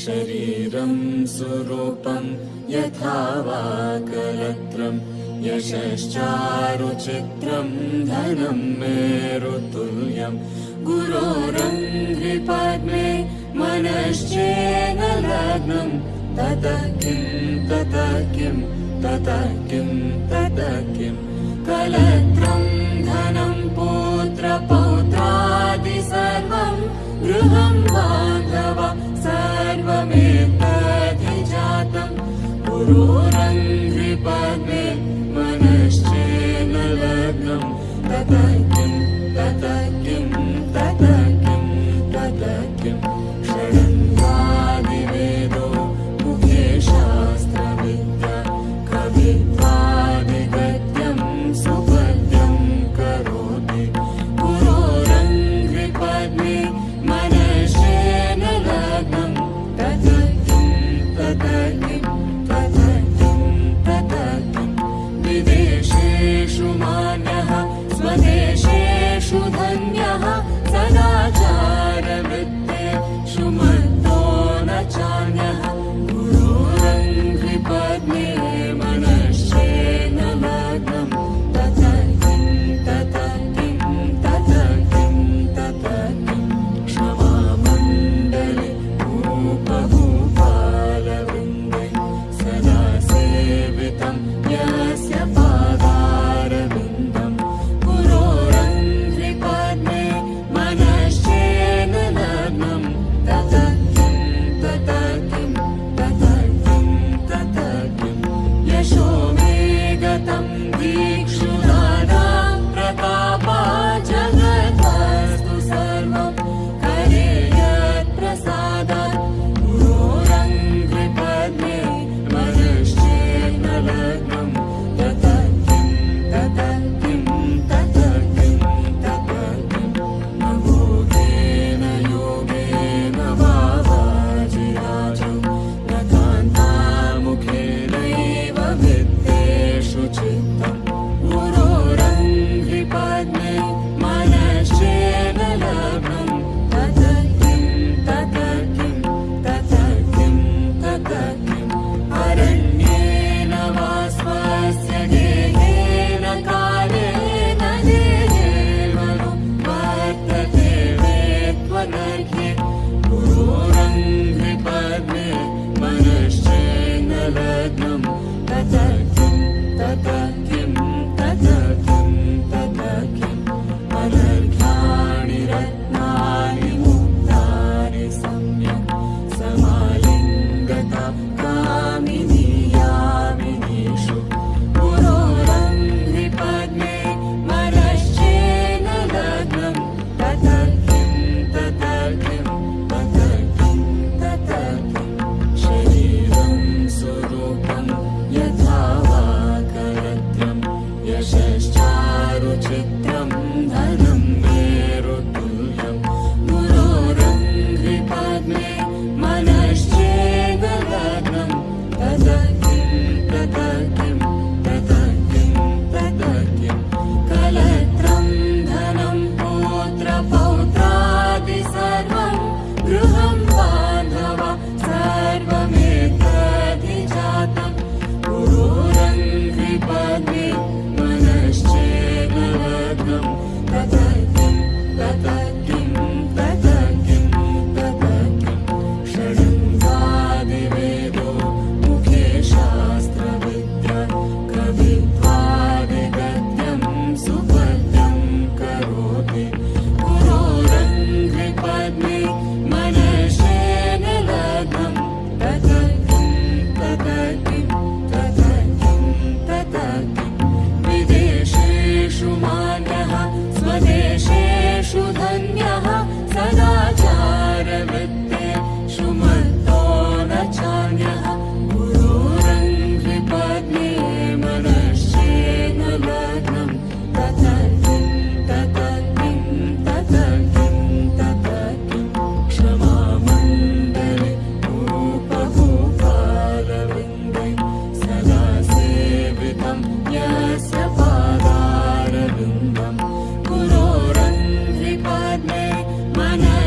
शरीरं सुरूपं यथा वा कलत्रम् यशश्चारुचित्रं धनं मेरुतुल्यम् गुरोरङ्घ्रिपद्मे मनश्चेन लग्नम् ततः किं ततः किं ततः किं ततः किं। कलत्रं धनं पुत्रपौत्रादि सर्वं गृहं बान्धव गुरोरङ्घ्रिपद्मे मनश्चेन it Mana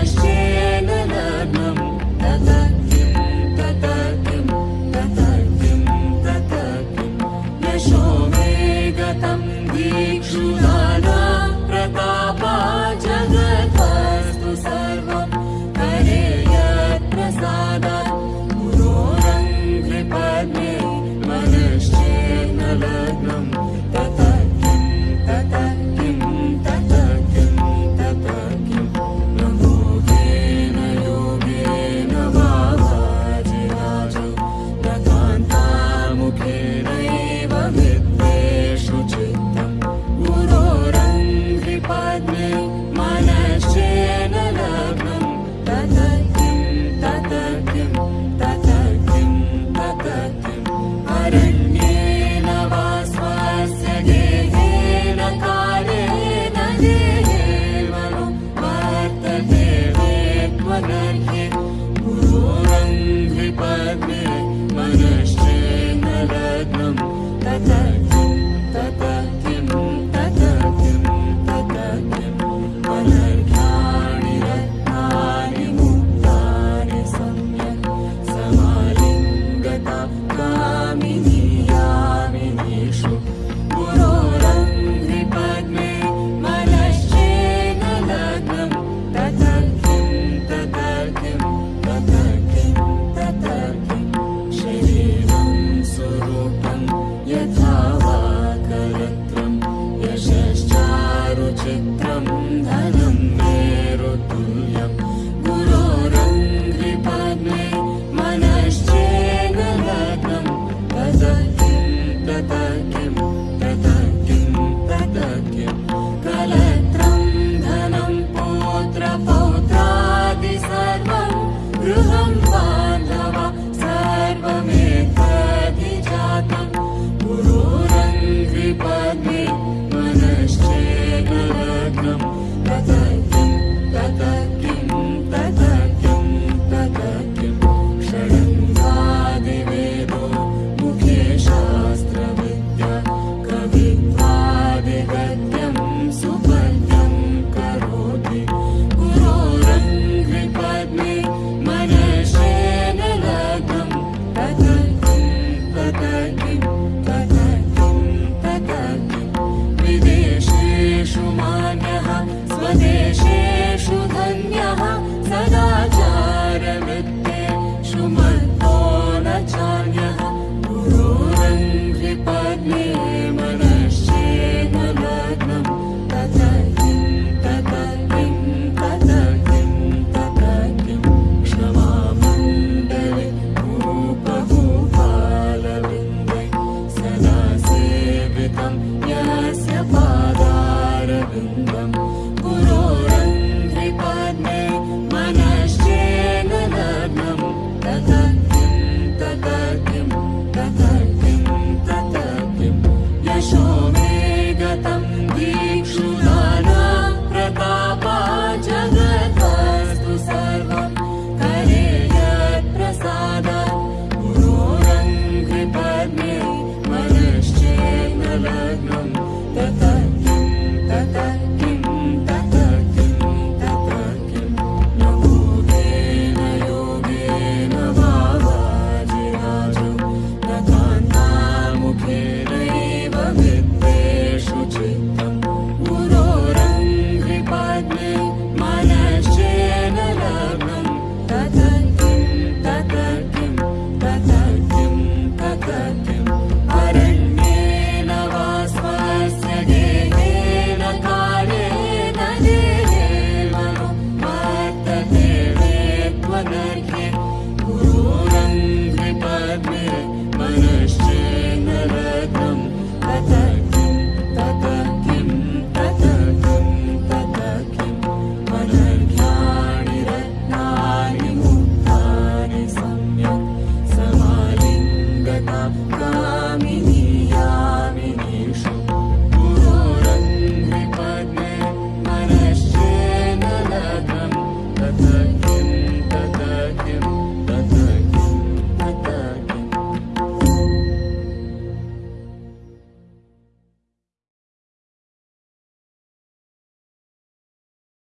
愛は絶対 Пока.